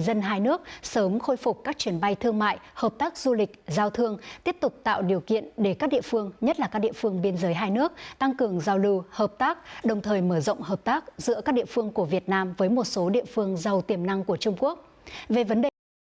dân hai nước sớm khôi phục các chuyến bay thương mại, hợp tác du lịch, giao thương, tiếp tục tạo điều kiện để các địa phương, nhất là các địa phương biên giới hai nước, tăng cường giao lưu, hợp tác, đồng thời mở rộng hợp tác giữa các địa phương của Việt Nam với một số địa phương giàu tiềm năng của Trung Quốc. Về vấn đề